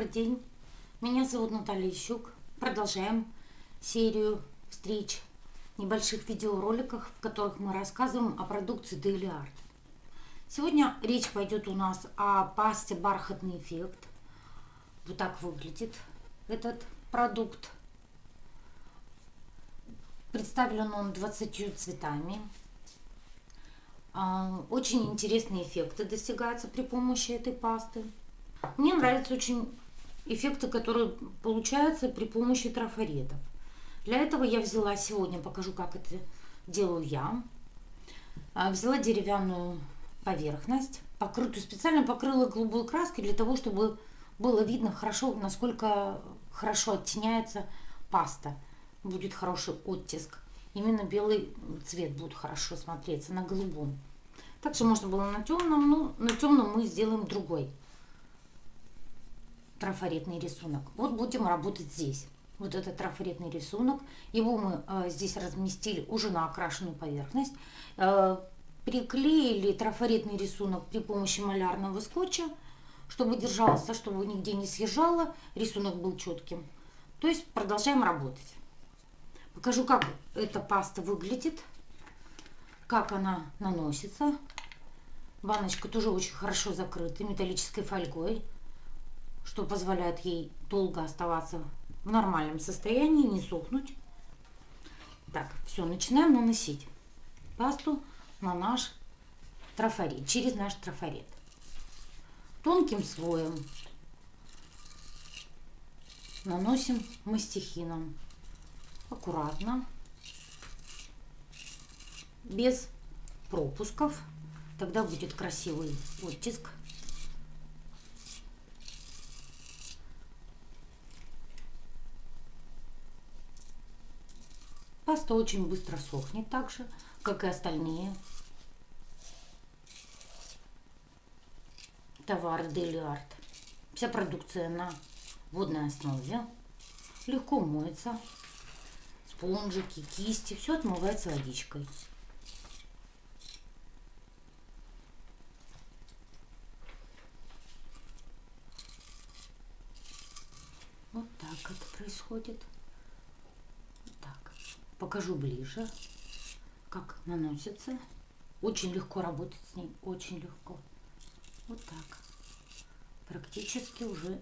Добрый день. Меня зовут Наталья Щук. Продолжаем серию встреч, небольших видеороликов, в которых мы рассказываем о продукции Daily Art. Сегодня речь пойдет у нас о пасте «Бархатный эффект». Вот так выглядит этот продукт. Представлен он 20 цветами. А, очень интересные эффекты достигаются при помощи этой пасты. Мне нравятся очень эффекты, которые получаются при помощи трафаретов. Для этого я взяла сегодня, покажу, как это делаю я. А, взяла деревянную поверхность, покрытую, специально покрыла голубой краской для того, чтобы было видно хорошо, насколько хорошо оттеняется паста. Будет хороший оттиск. Именно белый цвет будет хорошо смотреться на голубом. Также можно было на темном, но на темном мы сделаем другой трафаретный рисунок. Вот будем работать здесь. Вот этот трафаретный рисунок. Его мы э, здесь разместили уже на окрашенную поверхность. Э, приклеили трафаретный рисунок при помощи малярного скотча, чтобы держался, чтобы нигде не съезжало. Рисунок был четким. То есть продолжаем работать. Покажу, как эта паста выглядит, как она наносится. Баночка тоже очень хорошо закрыта металлической фольгой что позволяет ей долго оставаться в нормальном состоянии, не сохнуть. Так, все, начинаем наносить пасту на наш трафарет, через наш трафарет. Тонким слоем наносим мастихином. Аккуратно, без пропусков. Тогда будет красивый оттиск Паста очень быстро сохнет так же, как и остальные товары Daily Art. Вся продукция на водной основе. Легко моется. Спонжики, кисти, все отмывается водичкой. Вот так это происходит покажу ближе, как наносится. Очень легко работать с ней, очень легко. Вот так. Практически уже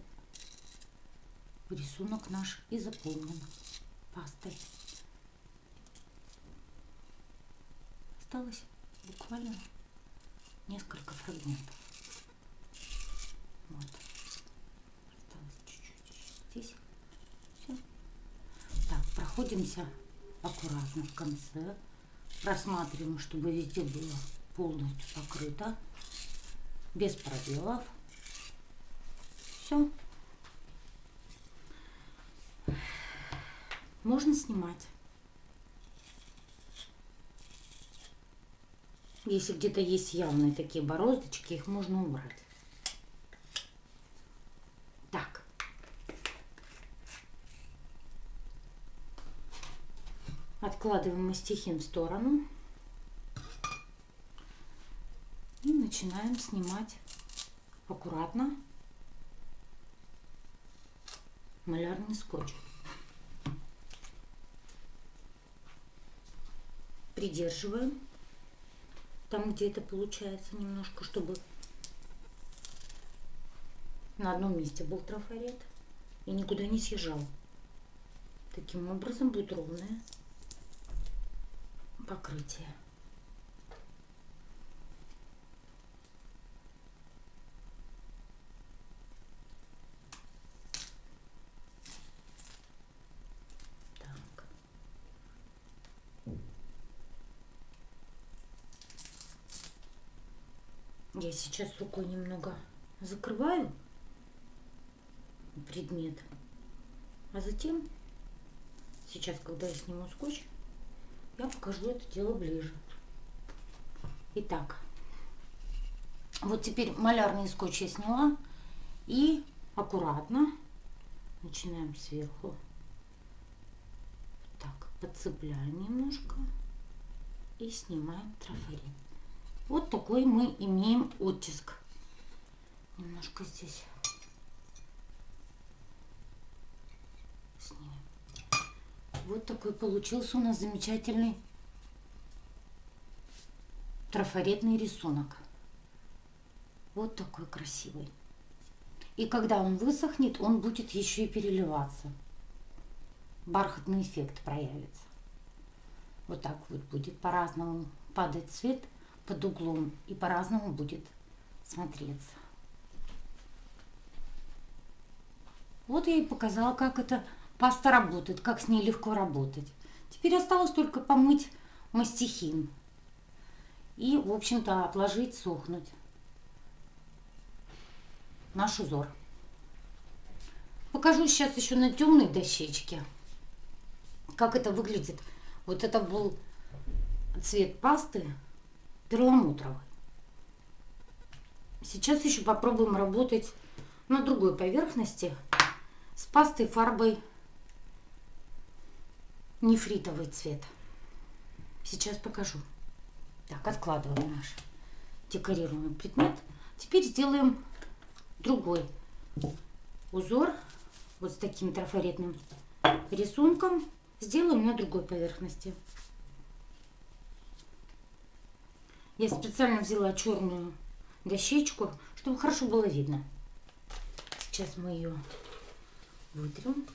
рисунок наш и заполнен пастой. Осталось буквально несколько фрагментов. Вот. Осталось чуть-чуть здесь. Все. Так, проходимся аккуратно в конце. Просматриваем, чтобы везде было полностью покрыто. Без пробелов. Все. Можно снимать. Если где-то есть явные такие бороздочки, их можно убрать. Откладываем мастихин в сторону. И начинаем снимать аккуратно малярный скотч. Придерживаем там, где это получается немножко, чтобы на одном месте был трафарет и никуда не съезжал. Таким образом будет ровная покрытие. Я сейчас рукой немного закрываю предмет, а затем, сейчас, когда я сниму скотч, я покажу это дело ближе. Итак, вот теперь малярный скотч я сняла и аккуратно начинаем сверху так подцепляем немножко и снимаем трафарет. Вот такой мы имеем оттиск. Немножко здесь Вот такой получился у нас замечательный трафаретный рисунок. Вот такой красивый. И когда он высохнет, он будет еще и переливаться. Бархатный эффект проявится. Вот так вот будет по-разному падать цвет под углом и по-разному будет смотреться. Вот я и показала, как эта паста работает, как с ней легко работать. Теперь осталось только помыть мастихин и, в общем-то, отложить сохнуть наш узор. Покажу сейчас еще на темной дощечке, как это выглядит. Вот это был цвет пасты перламутровый. Сейчас еще попробуем работать на другой поверхности с пастой фарбой нефритовый цвет. Сейчас покажу. Так, откладываем наш декорируемый предмет. Теперь сделаем другой узор вот с таким трафаретным рисунком. Сделаем на другой поверхности. Я специально взяла черную дощечку, чтобы хорошо было видно. Сейчас мы ее вытрем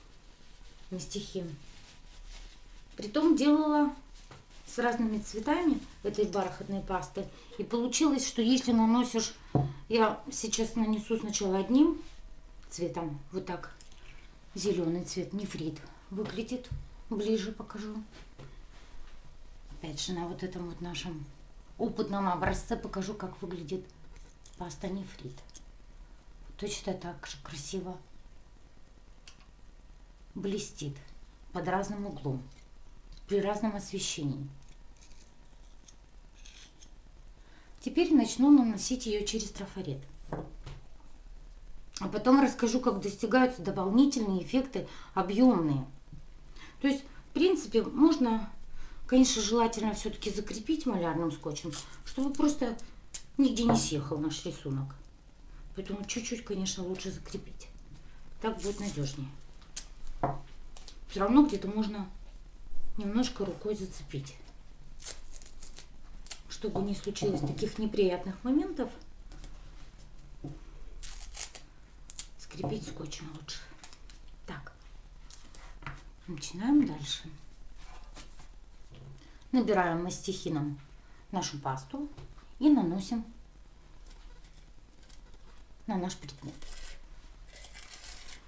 мастихин. Притом делала с разными цветами этой бархатной пасты. И получилось, что если наносишь, я сейчас нанесу сначала одним цветом, вот так, зеленый цвет, нефрит, выглядит, ближе покажу. Опять же, на вот этом вот нашем опытном образце покажу, как выглядит паста нефрит. Точно так же красиво блестит под разным углом, при разном освещении. Теперь начну наносить ее через трафарет. А потом расскажу, как достигаются дополнительные эффекты объемные. То есть, в принципе, можно, конечно, желательно все-таки закрепить малярным скотчем, чтобы просто нигде не съехал наш рисунок. Поэтому чуть-чуть, конечно, лучше закрепить. Так будет надежнее все равно где-то можно немножко рукой зацепить. Чтобы не случилось таких неприятных моментов, скрепить скотчем лучше. Так, начинаем дальше. Набираем мастихином нашу пасту и наносим на наш предмет.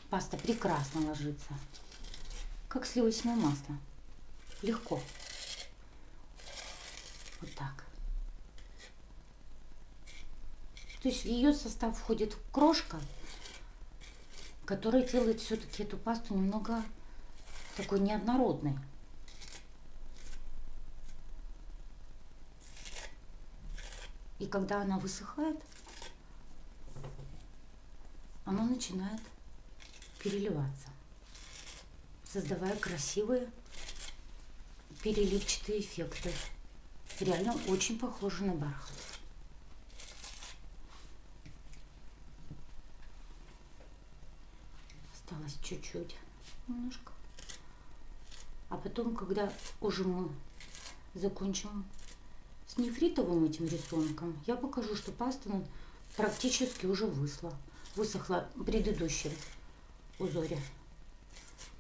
Паста прекрасно ложится как сливочное масло. Легко. Вот так. То есть в ее состав входит крошка, которая делает все-таки эту пасту немного такой неоднородной. И когда она высыхает, она начинает переливаться создавая красивые переливчатые эффекты. Реально очень похоже на бархат. Осталось чуть-чуть немножко. А потом, когда уже мы закончим с нефритовым этим рисунком, я покажу, что паста практически уже высла. Высохла в предыдущем узоре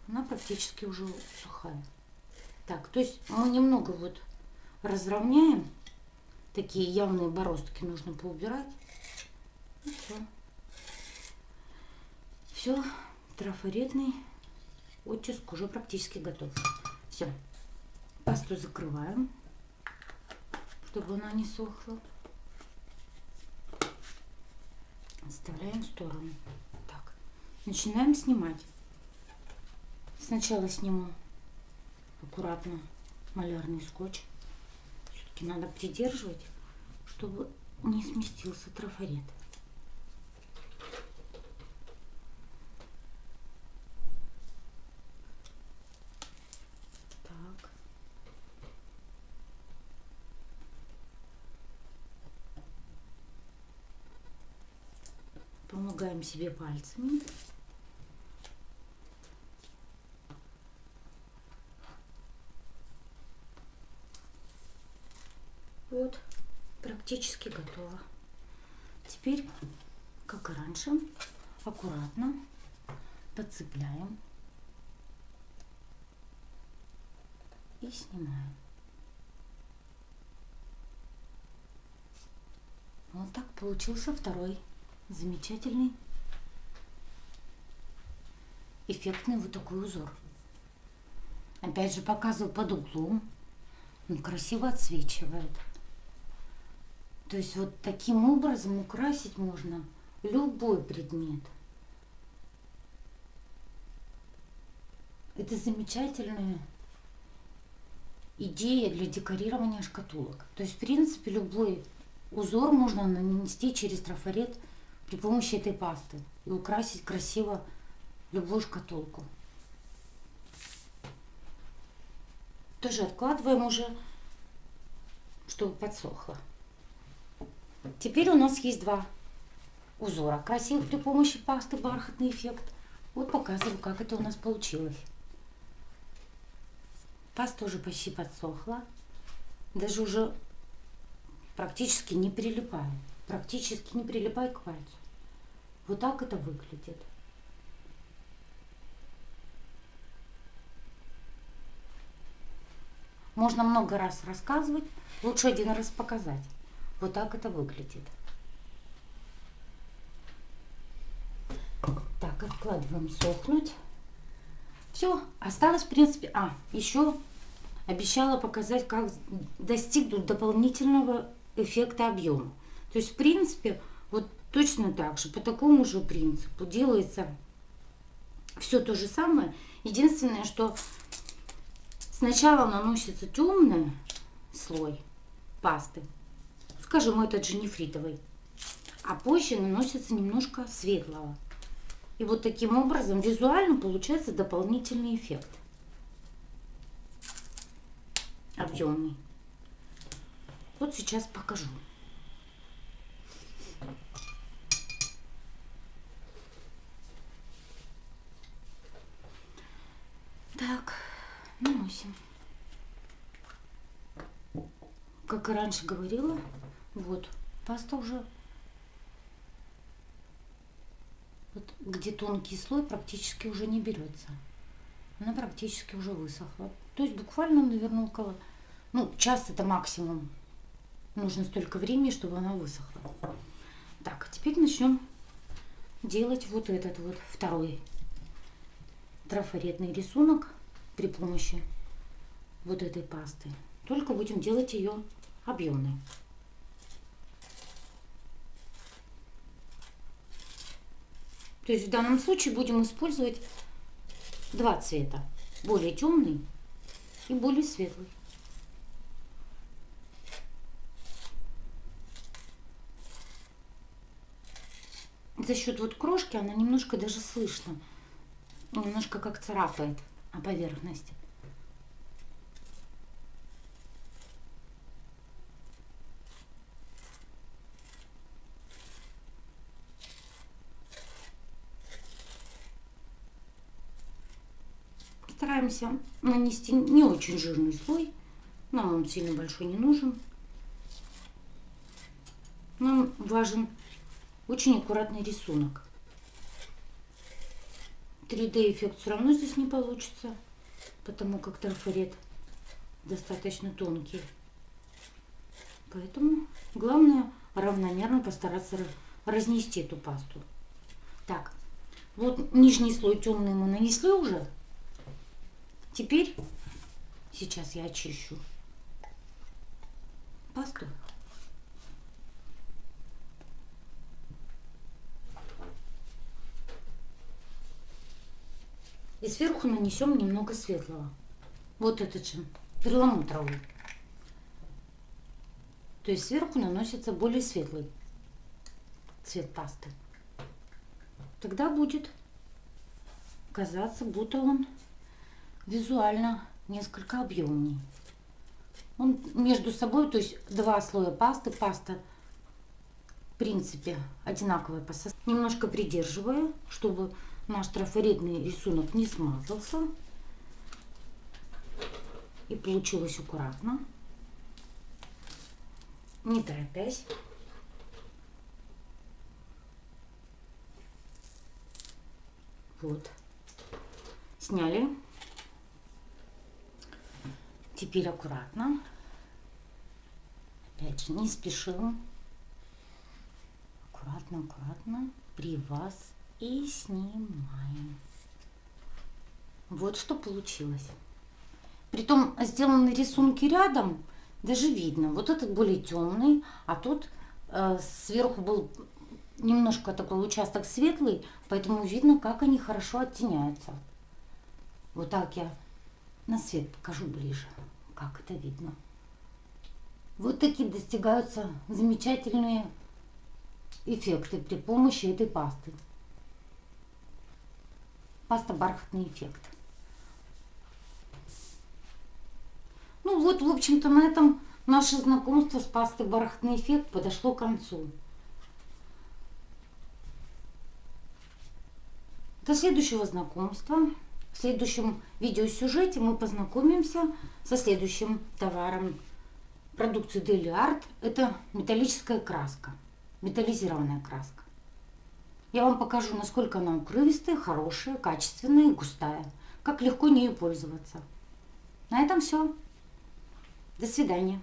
она практически уже сухая. Так, то есть мы немного вот разровняем. Такие явные бороздки нужно поубирать. Все. Все, трафаретный оттиск уже практически готов. Все. Пасту закрываем, чтобы она не сохла. Оставляем в сторону. Так, начинаем снимать. Сначала сниму аккуратно малярный скотч. Все-таки надо придерживать, чтобы не сместился трафарет. Так. Помогаем себе пальцами. Вот, практически готово. Теперь, как и раньше, аккуратно подцепляем и снимаем. Вот так получился второй замечательный эффектный вот такой узор. Опять же показываю под углом. Он красиво отсвечивает. То есть вот таким образом украсить можно любой предмет. Это замечательная идея для декорирования шкатулок. То есть, в принципе, любой узор можно нанести через трафарет при помощи этой пасты и украсить красиво любую шкатулку. Тоже откладываем уже, чтобы подсохло. Теперь у нас есть два узора красивых при помощи пасты бархатный эффект. Вот показываю, как это у нас получилось. Паста уже почти подсохла. Даже уже практически не прилипает. Практически не прилипает к пальцу. Вот так это выглядит. Можно много раз рассказывать, лучше один раз показать. Вот так это выглядит. Так, откладываем сохнуть. Все, осталось, в принципе... А, еще обещала показать, как достигнуть дополнительного эффекта объема. То есть, в принципе, вот точно так же, по такому же принципу делается все то же самое. Единственное, что Сначала наносится темный слой пасты, скажем, этот же нефритовый, а позже наносится немножко светлого. И вот таким образом визуально получается дополнительный эффект. Объемный. Вот сейчас покажу. Так наносим. Как и раньше говорила, вот, паста уже, вот, где тонкий слой практически уже не берется. Она практически уже высохла. То есть буквально, наверное, около, ну, час это максимум. Нужно столько времени, чтобы она высохла. Так, а теперь начнем делать вот этот вот второй трафаретный рисунок при помощи вот этой пасты. Только будем делать ее объемной. То есть в данном случае будем использовать два цвета. Более темный и более светлый. За счет вот крошки она немножко даже слышно. Немножко как царапает а поверхность. Стараемся нанести не очень жирный слой. Нам он сильно большой не нужен. Нам важен очень аккуратный рисунок. 3D эффект все равно здесь не получится, потому как трафарет достаточно тонкий. Поэтому главное равномерно постараться разнести эту пасту. Так, вот нижний слой темный мы нанесли уже. Теперь, сейчас я очищу пасту. И сверху нанесем немного светлого. Вот этот же, перламутровый. То есть сверху наносится более светлый цвет пасты. Тогда будет казаться, будто он визуально несколько объемнее. Он между собой, то есть два слоя пасты, паста в принципе одинаковая по составу. Немножко придерживая, чтобы наш трафаретный рисунок не смазался. И получилось аккуратно. не торопясь. Вот. Сняли. Теперь аккуратно. Опять же, не спешим. Аккуратно, аккуратно. При вас. И снимаем. Вот что получилось. Притом сделаны рисунки рядом, даже видно. Вот этот более темный, а тут э, сверху был немножко такой участок светлый, поэтому видно, как они хорошо оттеняются. Вот так я на свет покажу ближе, как это видно. Вот такие достигаются замечательные эффекты при помощи этой пасты. Паста бархатный эффект. Ну вот, в общем-то, на этом наше знакомство с пастой бархатный эффект подошло к концу. До следующего знакомства. В следующем видеосюжете мы познакомимся со следующим товаром продукции Daily Art. Это металлическая краска, металлизированная краска. Я вам покажу, насколько она укрывистая, хорошая, качественная и густая. Как легко нею пользоваться. На этом все. До свидания.